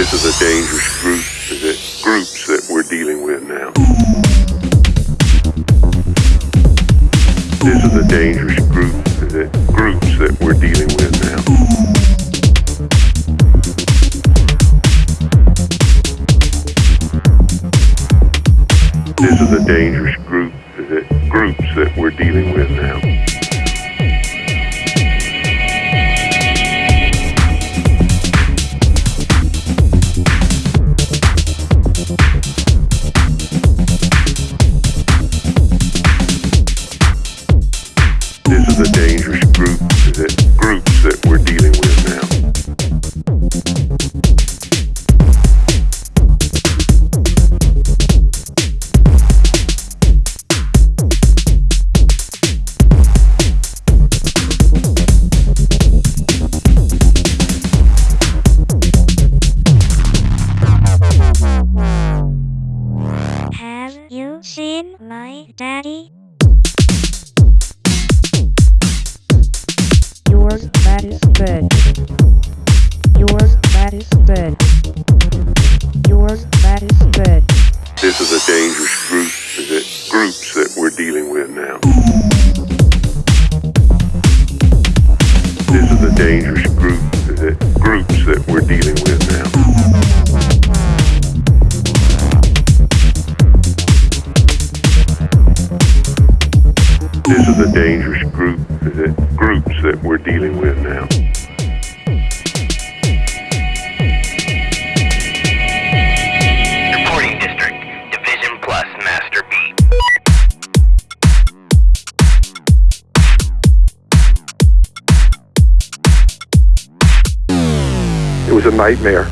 dangerous group that groups that we're dealing with now. This is a dangerous group that groups that we're dealing with now. This is a dangerous group that groups that we're dealing with now. A dangerous group that groups that we're dealing with now. Have you seen my daddy? This is a dangerous group that groups that we're dealing with now. This is a dangerous group that groups that we're dealing with now. This is a dangerous group that groups that we're dealing with now. Was a nightmare.